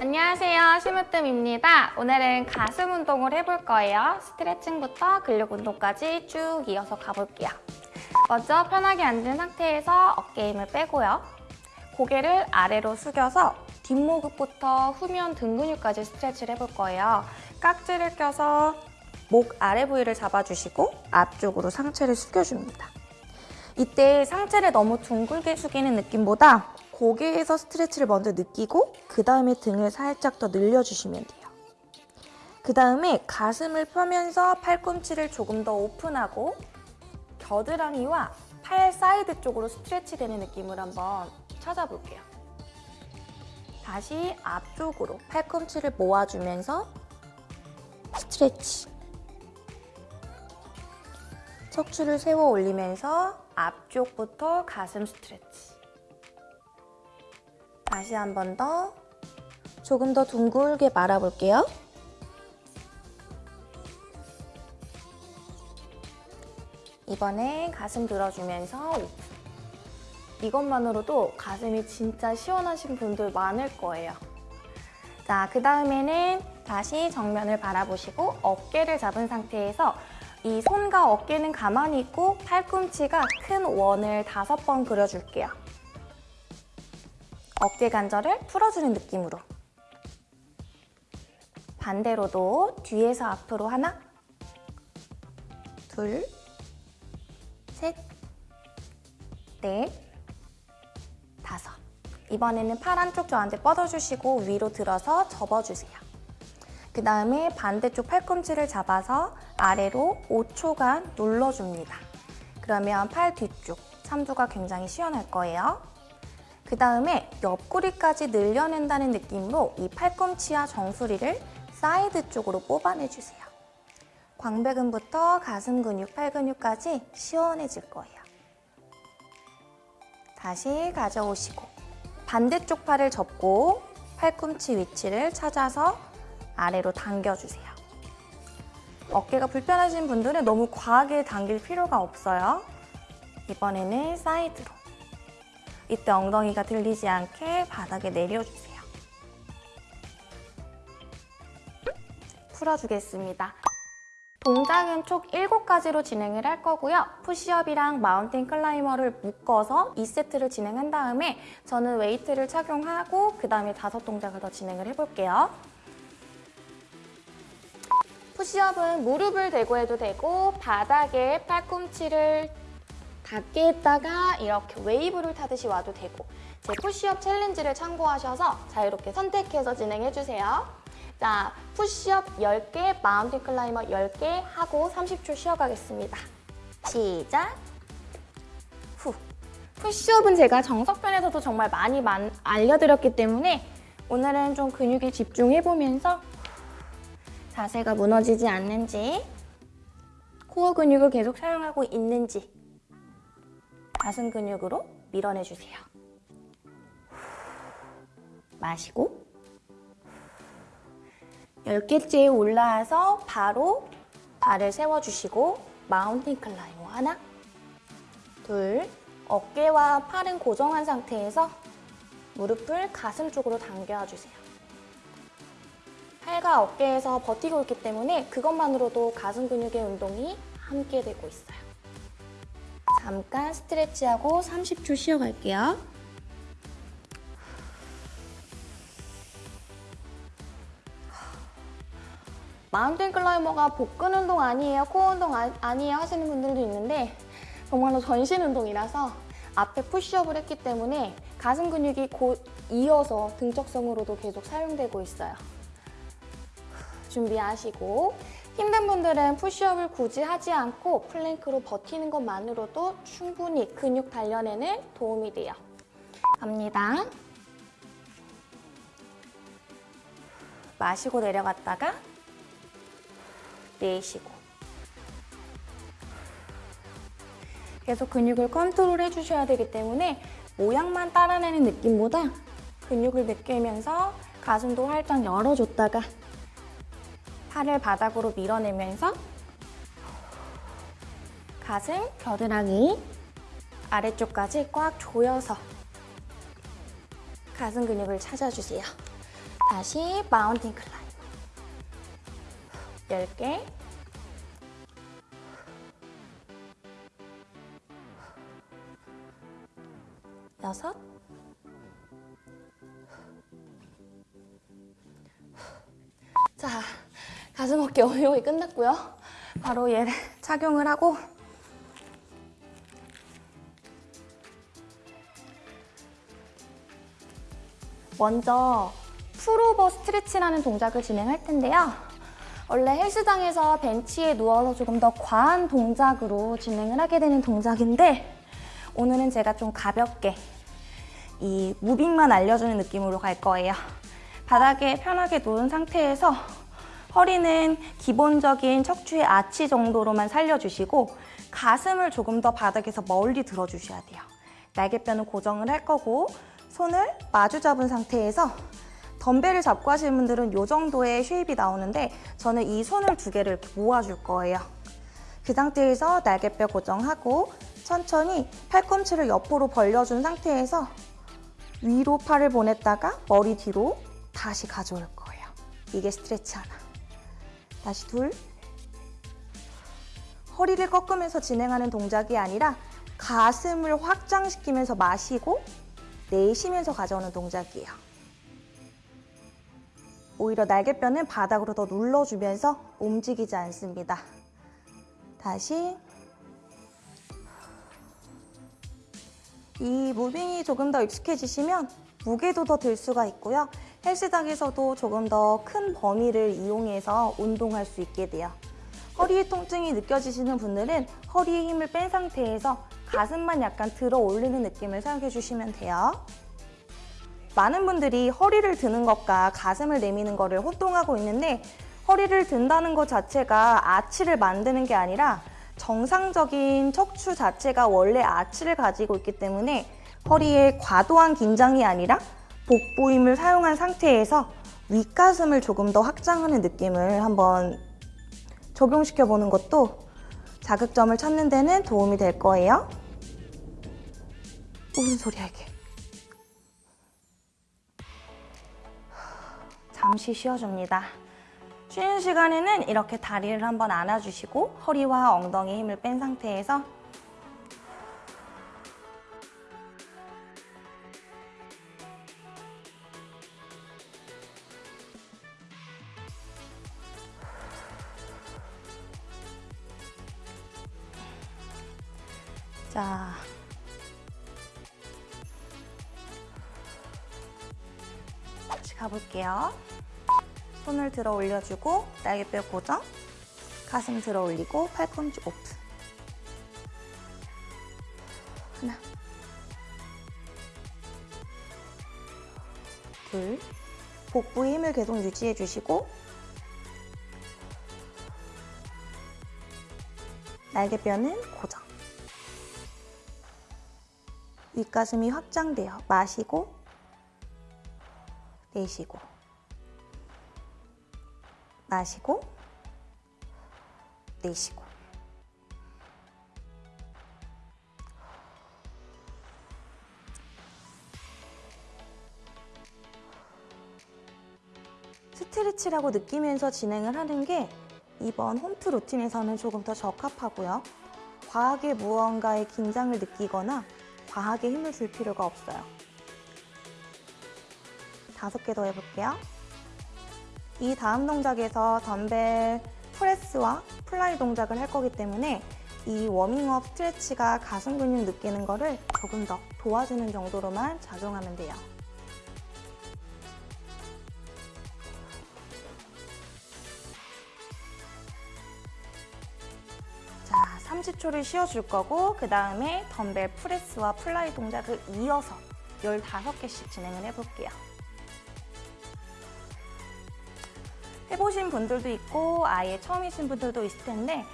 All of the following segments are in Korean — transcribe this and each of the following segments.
안녕하세요. 심으뜸입니다. 오늘은 가슴 운동을 해볼 거예요. 스트레칭부터 근력 운동까지 쭉 이어서 가볼게요. 먼저 편하게 앉은 상태에서 어깨 힘을 빼고요. 고개를 아래로 숙여서 뒷목부터 후면 등 근육까지 스트레치를 해볼 거예요. 깍지를 껴서 목 아래 부위를 잡아주시고 앞쪽으로 상체를 숙여줍니다. 이때 상체를 너무 둥글게 숙이는 느낌보다 고개에서 stretch를 먼저 느끼고 그 다음에 등을 살짝 더 늘려주시면 돼요. 그 다음에 가슴을 펴면서 팔꿈치를 조금 더 open하고 겨드랑이와 팔 사이드 쪽으로 stretch 되는 느낌을 한번 찾아볼게요. 다시 앞쪽으로 팔꿈치를 모아주면서 stretch 척추를 세워 올리면서 앞쪽부터 가슴 stretch 다시 한 번 더 조금 더 둥글게 말아볼게요. 이번에 가슴 들어주면서 이것만으로도 가슴이 진짜 시원하신 분들 많을 거예요. 자, 그 다음에는 다시 정면을 바라보시고 어깨를 잡은 상태에서 이 손과 어깨는 가만히 있고 팔꿈치가 큰 원을 다섯 번 그려줄게요. 어깨 관절을 풀어주는 느낌으로 반대로도 뒤에서 앞으로 하나 둘 셋, 넷, 다섯 이번에는 팔 한쪽 저한테 뻗어주시고 위로 들어서 접어주세요. 그 다음에 반대쪽 팔꿈치를 잡아서 아래로 5초간 눌러줍니다. 그러면 팔 뒤쪽 삼두가 굉장히 시원할 거예요. 그 다음에 옆구리까지 늘려낸다는 느낌으로 이 팔꿈치와 정수리를 사이드 쪽으로 뽑아내주세요. 광배근부터 가슴 근육, 팔 근육까지 시원해질 거예요. 다시 가져오시고 반대쪽 팔을 접고 팔꿈치 위치를 찾아서 아래로 당겨주세요. 어깨가 불편하신 분들은 너무 과하게 당길 필요가 없어요. 이번에는 side로 이때 엉덩이가 들리지 않게 바닥에 내려주세요. 풀어주겠습니다. 동작은 총 7가지로 진행을 할 거고요. push-up이랑 mountain climber를 묶어서 2세트를 진행한 다음에 저는 weight를 착용하고 그 다음에 다섯 동작을 더 진행을 해볼게요. push-up은 무릎을 대고 해도 되고 바닥에 팔꿈치를 닿게 했다가 이렇게 웨이브를 타듯이 와도 되고 제 push-up challenge를 참고하셔서 자유롭게 선택해서 진행해주세요. 자, 푸시업 10개, mountain climber 10개 하고 30초 쉬어가겠습니다. 시작! 후. push-up은 제가 정석편에서도 정말 많이 만, 알려드렸기 때문에 오늘은 좀 근육에 집중해보면서 자세가 무너지지 않는지 core 근육을 계속 사용하고 있는지 가슴 근육으로 밀어내주세요. 마시고 10개째에 올라와서 바로 발을 세워주시고 mountain climber 하나 둘 어깨와 팔은 고정한 상태에서 무릎을 가슴 쪽으로 당겨주세요. 팔과 어깨에서 버티고 있기 때문에 그것만으로도 가슴 근육의 운동이 함께 되고 있어요. 잠깐 스트레치하고 30초 쉬어갈게요. 마운틴 클라이머가 복근 운동 아니에요, 코어 운동 아, 아니에요 하시는 분들도 있는데 정말로 전신 운동이라서 앞에 푸시업을 했기 때문에 가슴 근육이 곧 이어서 등적성으로도 계속 사용되고 있어요. 준비하시고 힘든 분들은 push-up을 굳이 하지 않고 plank로 버티는 것만으로도 충분히 근육 단련에는 도움이 돼요. 갑니다. 마시고 내려갔다가 내쉬고 계속 근육을 컨트롤 해주셔야 되기 때문에 모양만 따라내는 느낌보다 근육을 느끼면서 가슴도 활짝 열어줬다가 팔을 바닥으로 밀어내면서 가슴, 겨드랑이 아래쪽까지 꽉 조여서 가슴 근육을 찾아주세요. 다시 마운틴 클라이브 10개. 여섯. 자, 가슴 어깨 어려움이 끝났고요. 바로 얘를 착용을 하고 먼저 풀오버 스트레치라는 동작을 진행할 텐데요. 원래 헬스장에서 벤치에 누워서 조금 더 과한 동작으로 진행을 하게 되는 동작인데 오늘은 제가 좀 가볍게 이 moving만 알려주는 느낌으로 갈 거예요. 바닥에 편하게 누운 상태에서 허리는 기본적인 척추의 아치 정도로만 살려주시고 가슴을 조금 더 바닥에서 멀리 들어주셔야 돼요. 날개뼈는 고정을 할 거고 손을 마주 잡은 상태에서 덤벨을 잡고 하시는 분들은 이 정도의 shape이 나오는데 저는 이 손을 두 개를 모아줄 거예요. 그 상태에서 날개뼈 고정하고 천천히 팔꿈치를 옆으로 벌려준 상태에서 위로 팔을 보냈다가 머리 뒤로 다시 가져올 거예요. 이게 스트레치 하나. 다시 둘. 허리를 꺾으면서 진행하는 동작이 아니라 가슴을 확장시키면서 마시고 내쉬면서 가져오는 동작이에요. 오히려 날개뼈는 바닥으로 더 눌러주면서 움직이지 않습니다. 다시 이 무빙이 조금 더 익숙해지시면 무게도 더 들 수가 있고요. 헬스장에서도 조금 더 큰 범위를 이용해서 운동할 수 있게 돼요. 허리의 통증이 느껴지시는 분들은 허리에 힘을 뺀 상태에서 가슴만 약간 들어 올리는 느낌을 사용해 주시면 돼요. 많은 분들이 허리를 드는 것과 가슴을 내미는 것을 혼동하고 있는데 허리를 든다는 것 자체가 아치를 만드는 게 아니라 정상적인 척추 자체가 원래 아치를 가지고 있기 때문에 허리에 과도한 긴장이 아니라 복부 힘을 사용한 상태에서 윗가슴을 조금 더 확장하는 느낌을 한번 적용시켜 보는 것도 자극점을 찾는 데는 도움이 될 거예요. 무슨 소리야 이게? 잠시 쉬어줍니다. 쉬는 시간에는 이렇게 다리를 한번 안아주시고 허리와 엉덩이 힘을 뺀 상태에서 자. 다시 가볼게요. 손을 들어 올려주고 날개뼈 고정. 가슴 들어 올리고 팔꿈치 오픈 하나. 둘. 복부의 힘을 계속 유지해 주시고 날개뼈는 고정 윗가슴이 확장돼요 마시고 내쉬고 마시고 내쉬고 스트레치라고 느끼면서 진행을 하는 게 이번 홈트 루틴에서는 조금 더 적합하고요. 과하게 무언가에 긴장을 느끼거나 과하게 힘을 줄 필요가 없어요. 다섯 개 더 해볼게요. 이 다음 동작에서 덤벨 프레스와 플라이 동작을 할 거기 때문에 이 워밍업 스트레치가 가슴 근육 느끼는 거를 조금 더 도와주는 정도로만 작용하면 돼요. 30초를 쉬어줄 거고 그 다음에 덤벨 프레스와 플라이 동작을 이어서 15개씩 진행을 해볼게요. 해보신 분들도 있고 아예 처음이신 분들도 있을 텐데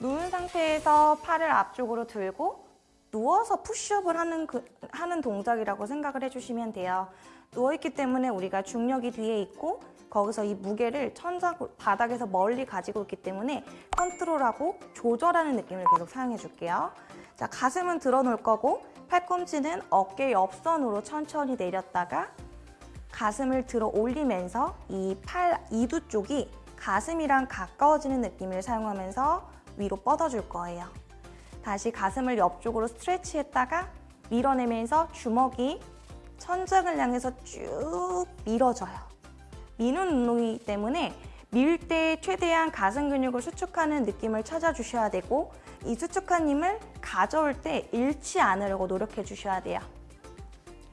누운 상태에서 팔을 앞쪽으로 들고 누워서 푸시업을 하는, 그, 하는 동작이라고 생각을 해주시면 돼요. 누워있기 때문에 우리가 중력이 뒤에 있고 거기서 이 무게를 천장 바닥에서 멀리 가지고 있기 때문에 컨트롤하고 조절하는 느낌을 계속 사용해 줄게요. 자, 가슴은 들어 놓을 거고 팔꿈치는 어깨 옆선으로 천천히 내렸다가 가슴을 들어 올리면서 이 팔 이두 쪽이 가슴이랑 가까워지는 느낌을 사용하면서 위로 뻗어줄 거예요. 다시 가슴을 옆쪽으로 스트레치했다가 밀어내면서 주먹이 천장을 향해서 쭉 밀어줘요. 미는 운동이기 때문에 밀 때 최대한 가슴 근육을 수축하는 느낌을 찾아주셔야 되고 이 수축한 힘을 가져올 때 잃지 않으려고 노력해 주셔야 돼요.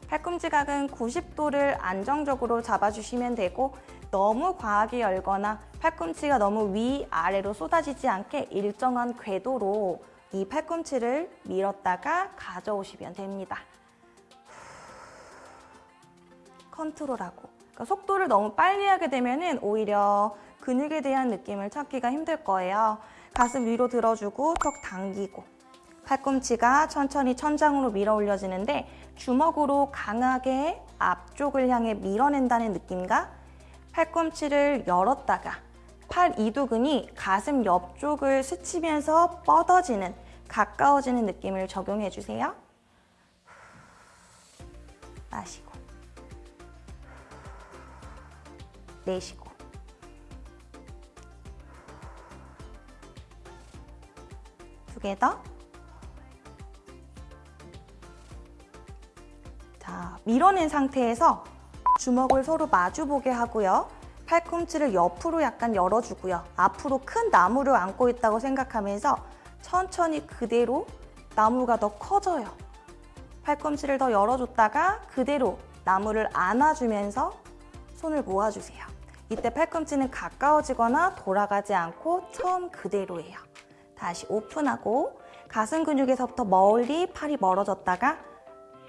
팔꿈치 각은 90도를 안정적으로 잡아주시면 되고 너무 과하게 열거나 팔꿈치가 너무 위아래로 쏟아지지 않게 일정한 궤도로 이 팔꿈치를 밀었다가 가져오시면 됩니다. 컨트롤하고 그러니까 속도를 너무 빨리 하게 되면 오히려 근육에 대한 느낌을 찾기가 힘들 거예요. 가슴 위로 들어주고 턱 당기고 팔꿈치가 천천히 천장으로 밀어 올려지는데 주먹으로 강하게 앞쪽을 향해 밀어낸다는 느낌과 팔꿈치를 열었다가 팔 이두근이 가슴 옆쪽을 스치면서 뻗어지는 가까워지는 느낌을 적용해 주세요. 마시고 내쉬고 두 개 더. 자, 밀어낸 상태에서 주먹을 서로 마주보게 하고요. 팔꿈치를 옆으로 약간 열어주고요. 앞으로 큰 나무를 안고 있다고 생각하면서 천천히 그대로 나무가 더 커져요. 팔꿈치를 더 열어줬다가 그대로 나무를 안아주면서 손을 모아주세요. 이때 팔꿈치는 가까워지거나 돌아가지 않고 처음 그대로예요. 다시 오픈하고 가슴 근육에서부터 멀리 팔이 멀어졌다가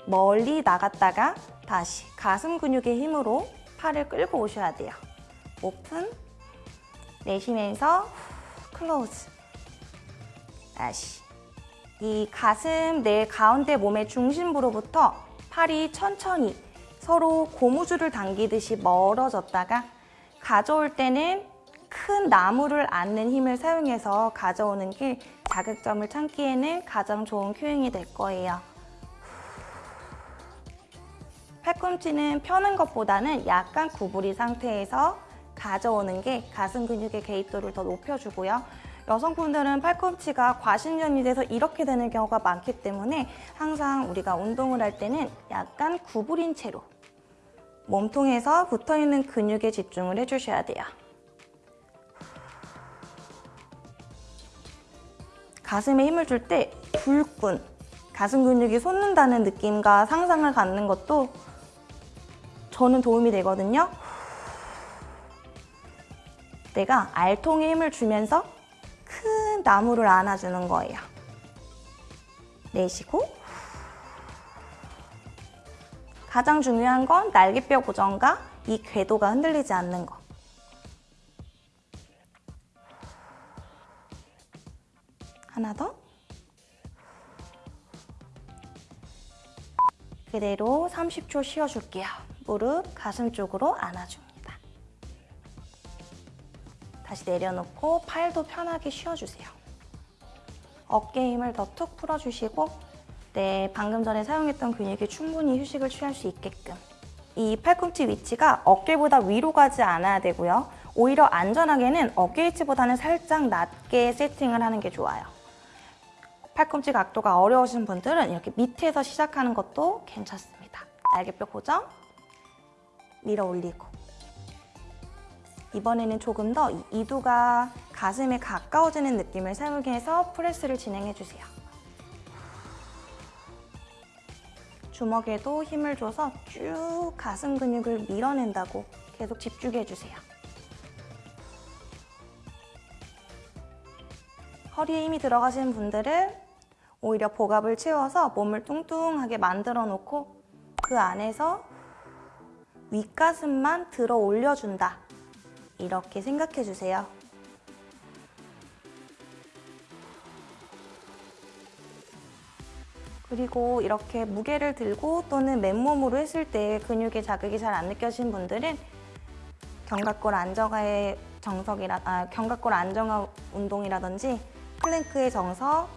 멀리 나갔다가 다시 가슴 근육의 힘으로 팔을 끌고 오셔야 돼요. 오픈, 내쉬면서 close. 다시. 이 가슴 내 가운데 몸의 중심부로부터 팔이 천천히 서로 고무줄을 당기듯이 멀어졌다가 가져올 때는 큰 나무를 안는 힘을 사용해서 가져오는 게 자극점을 찾기에는 가장 좋은 cueing이 될 거예요. 팔꿈치는 펴는 것보다는 약간 구부린 상태에서 가져오는 게 가슴 근육의 개입도를 더 높여주고요. 여성분들은 팔꿈치가 과신전이 돼서 이렇게 되는 경우가 많기 때문에 항상 우리가 운동을 할 때는 약간 구부린 채로 몸통에서 붙어있는 근육에 집중을 해주셔야 돼요. 가슴에 힘을 줄 때 불끈 가슴 근육이 솟는다는 느낌과 상상을 갖는 것도 저는 도움이 되거든요. 내가 알통에 힘을 주면서 큰 나무를 안아주는 거예요. 내쉬고 가장 중요한 건 날개뼈 고정과 이 궤도가 흔들리지 않는 거. 하나 더. 그대로 30초 쉬어줄게요. 무릎 가슴 쪽으로 안아줍니다. 다시 내려놓고 팔도 편하게 쉬어주세요. 어깨 힘을 더 툭 풀어주시고 네, 방금 전에 사용했던 근육이 충분히 휴식을 취할 수 있게끔 이 팔꿈치 위치가 어깨보다 위로 가지 않아야 되고요. 오히려 안전하게는 어깨 위치보다는 살짝 낮게 세팅을 하는 게 좋아요. 팔꿈치 각도가 어려우신 분들은 이렇게 밑에서 시작하는 것도 괜찮습니다. 날개뼈 고정, 밀어 올리고 이번에는 조금 더 이두가 가슴에 가까워지는 느낌을 사용해서 프레스를 진행해 주세요. 주먹에도 힘을 줘서 쭉 가슴 근육을 밀어낸다고 계속 집중해 주세요. 허리에 힘이 들어가시는 분들은 오히려 복압을 채워서 몸을 뚱뚱하게 만들어 놓고 그 안에서 윗가슴만 들어 올려준다. 이렇게 생각해 주세요. 그리고 이렇게 무게를 들고 또는 맨몸으로 했을 때 근육의 자극이 잘 안 느껴지는 분들은 견갑골 안정화의 정석이라 아, 견갑골 안정화 운동이라든지 플랭크의 정석,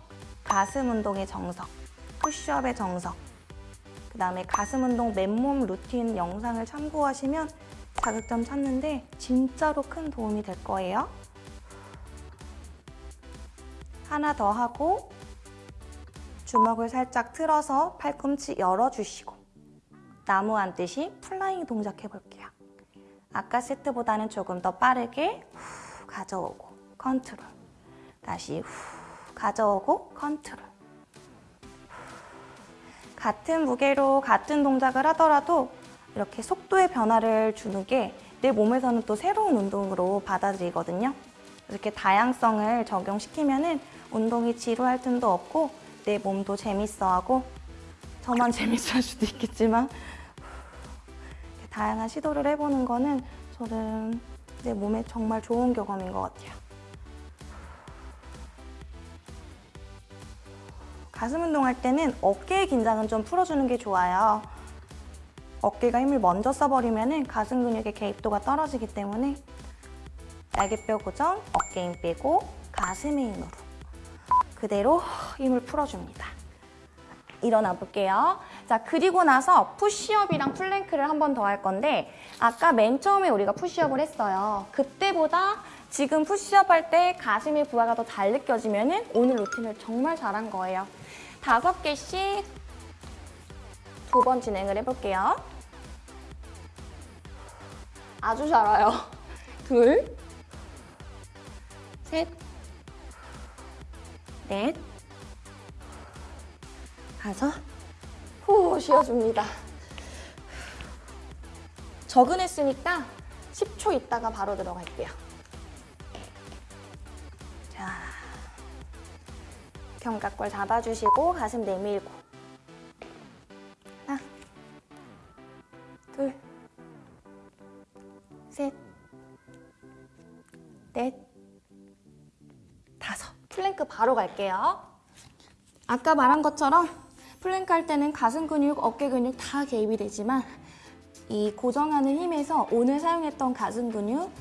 가슴 운동의 정석, 푸시업의 정석 그 다음에 가슴 운동 맨몸 루틴 영상을 참고하시면 자극점 찾는데 진짜로 큰 도움이 될 거예요. 하나 더 하고 주먹을 살짝 틀어서 팔꿈치 열어주시고 나무 안듯이 flying 동작 해볼게요. 아까 세트보다는 조금 더 빠르게 후 가져오고 컨트롤 다시 후 가져오고 컨트롤 같은 무게로 같은 동작을 하더라도 이렇게 속도의 변화를 주는 게 내 몸에서는 또 새로운 운동으로 받아들이거든요. 이렇게 다양성을 적용시키면은 운동이 지루할 틈도 없고 내 몸도 재밌어하고 저만 재밌어할 수도 있겠지만 다양한 시도를 해보는 거는 저는 내 몸에 정말 좋은 경험인 것 같아요. 가슴 운동할 때는 어깨의 긴장은 좀 풀어주는 게 좋아요. 어깨가 힘을 먼저 써버리면 가슴 근육의 개입도가 떨어지기 때문에 날개뼈 고정, 어깨 힘 빼고 가슴의 힘으로 그대로 힘을 풀어줍니다. 일어나 볼게요. 자, 그리고 나서 푸시업이랑 플랭크를 한 번 더 할 건데 아까 맨 처음에 우리가 푸시업을 했어요. 그때보다 지금 푸시업 할 때 가슴의 부하가 더 잘 느껴지면 오늘 루틴을 정말 잘한 거예요. 다섯 개씩 두 번 진행을 해볼게요. 아주 잘 와요. 둘, 셋, 넷, 다섯, 후 쉬어줍니다. 적응했으니까 10초 있다가 바로 들어갈게요. 자, 견갑골 잡아주시고 가슴 내밀고 하나, 둘, 셋, 넷, 다섯. 플랭크 바로 갈게요. 아까 말한 것처럼 플랭크 할 때는 가슴 근육, 어깨 근육 다 개입이 되지만 이 고정하는 힘에서 오늘 사용했던 가슴 근육,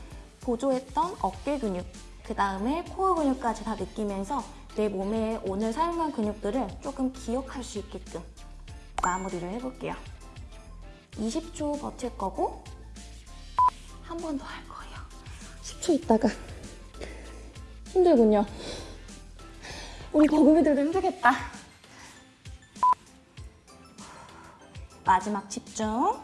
보조했던 어깨 근육, 그 다음에 코어 근육까지 다 느끼면서 내 몸에 오늘 사용한 근육들을 조금 기억할 수 있게끔 마무리를 해볼게요. 20초 버틸 거고 한 번 더 할 거예요. 10초 있다가 힘들군요. 우리 버금이들도 힘들겠다. 마지막 집중.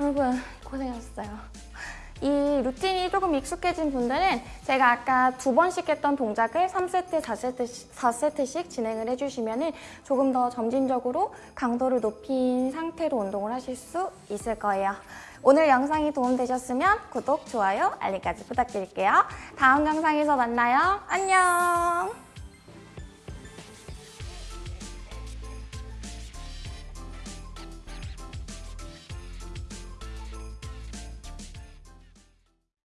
여러분, 고생하셨어요. 이 루틴이 조금 익숙해진 분들은 제가 아까 두 번씩 했던 동작을 3세트, 4세트씩, 4세트씩 진행을 해주시면 조금 더 점진적으로 강도를 높인 상태로 운동을 하실 수 있을 거예요. 오늘 영상이 도움되셨으면 구독, 좋아요, 알림까지 부탁드릴게요. 다음 영상에서 만나요. 안녕!